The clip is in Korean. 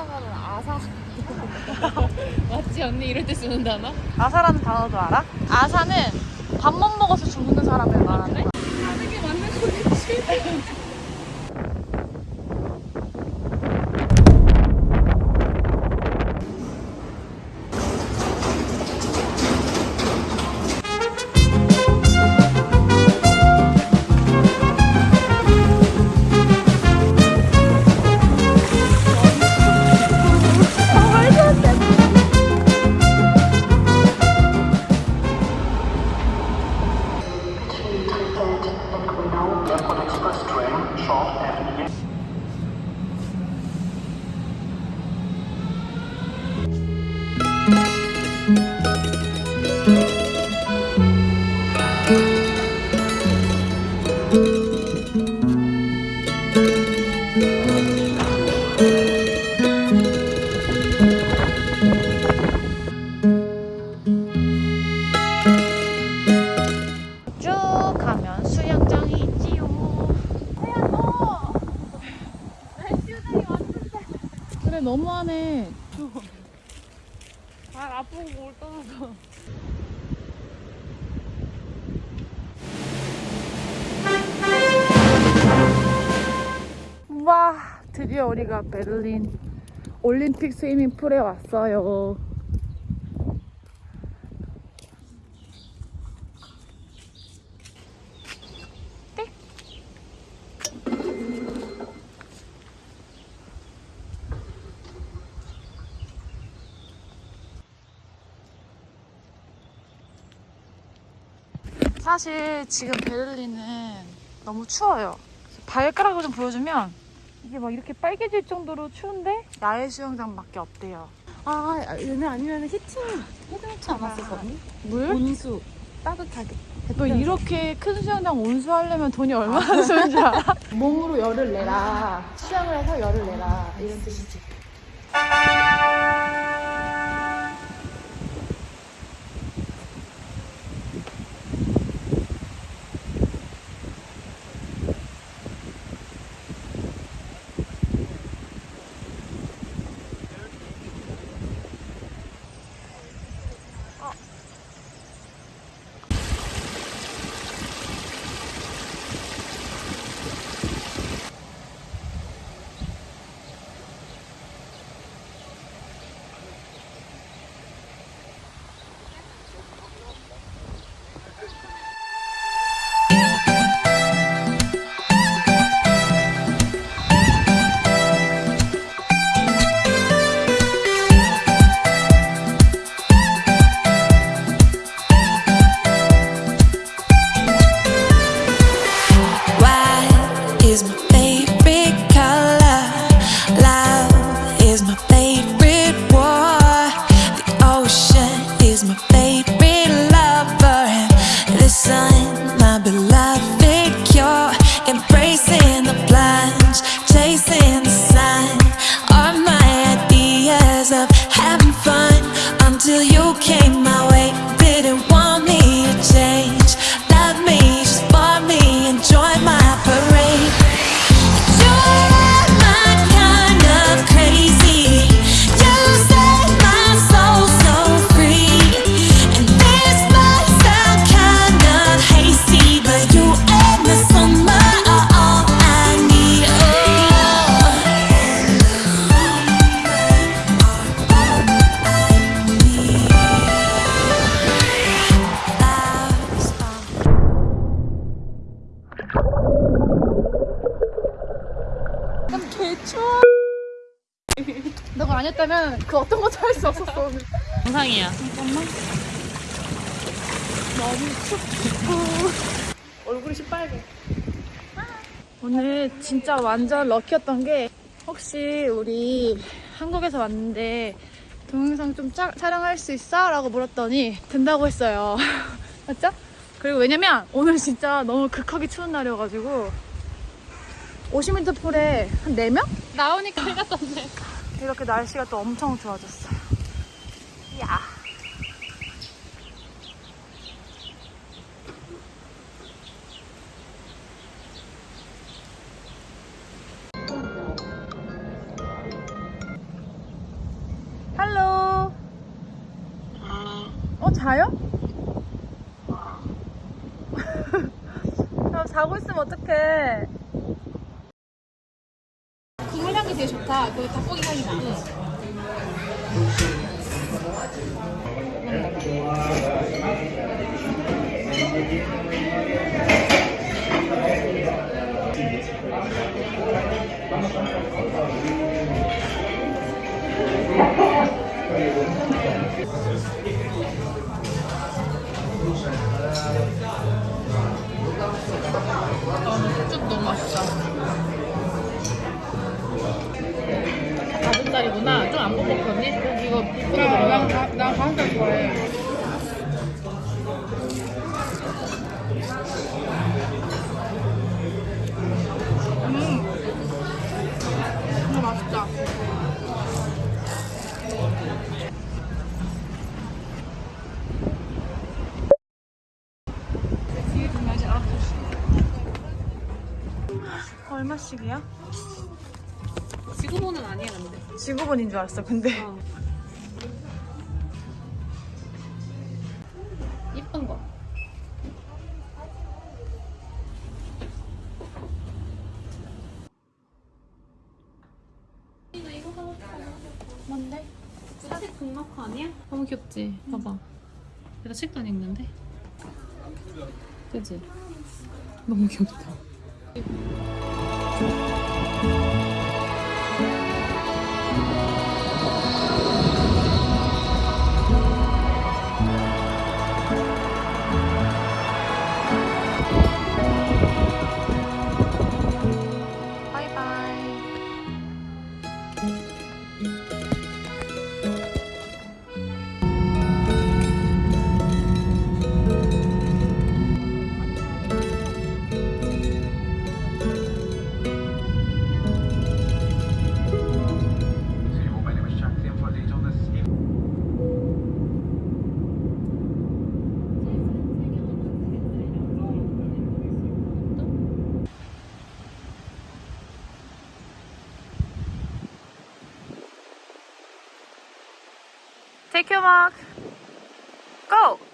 하다가는 아사 맞지 언니 이럴 때 쓰는 단어? 아사라는 단어도 알아? 아사는 밥만 먹어서 죽는 사람을 말하는 거야. 하는 게 맞는 거겠지 그래 너무하네. 발 아프고 뭘 떠나서 와 드디어 우리가 베를린 올림픽 스위밍풀에 왔어요. 사실 지금 베를린은 너무 추워요. 발가락을 좀 보여주면 이게 막 이렇게 빨개질 정도로 추운데 야외 수영장밖에 없대요. 아 얘네 아니면 히팅 해놓지 언니? 물? 온수 따뜻하게 너 이렇게 큰 수영장 온수하려면 돈이 얼마나 드는지 알아? 몸으로 열을 내라. 수영을 해서 열을 내라. 이런 뜻이지. Призма. 개추워. 너가 아니었다면 그 어떤 것도 할 수 없었어. 오늘. 정상이야 너무 춥고 얼굴이 시빨개. 오늘 진짜 완전 럭키였던 게 혹시 우리 한국에서 왔는데 동영상 좀 짜- 촬영할 수 있어? 라고 물었더니 된다고 했어요. 맞죠? 그리고 왜냐면 오늘 진짜 너무 극하게 추운 날이어가지고 50m 폴에 한 4명? 나오니까 해가 떴네. 이렇게 날씨가 또 엄청 좋아졌어. 이야. 할로 아. 어 자요? 자고 있으면 어떡해. 국물 향이 되게 좋다. 그 닭고기 향이 나. 쭉 너무 맛있다. 가슴살이구나. 좀안 뻑뻑하니? 이거 이거 나, 나, 나 가슴살 좋아해. 얼마씩이야? 지구본은 아니야 근데. 지구본인 줄 알았어. 근데 이쁜 거. 뭔데? 사실 북마커 아니야? 너무 귀엽지? 봐봐. 내가 책도 안 읽는데. 그지? 너무 귀엽다. 바이 Take your mark. Go.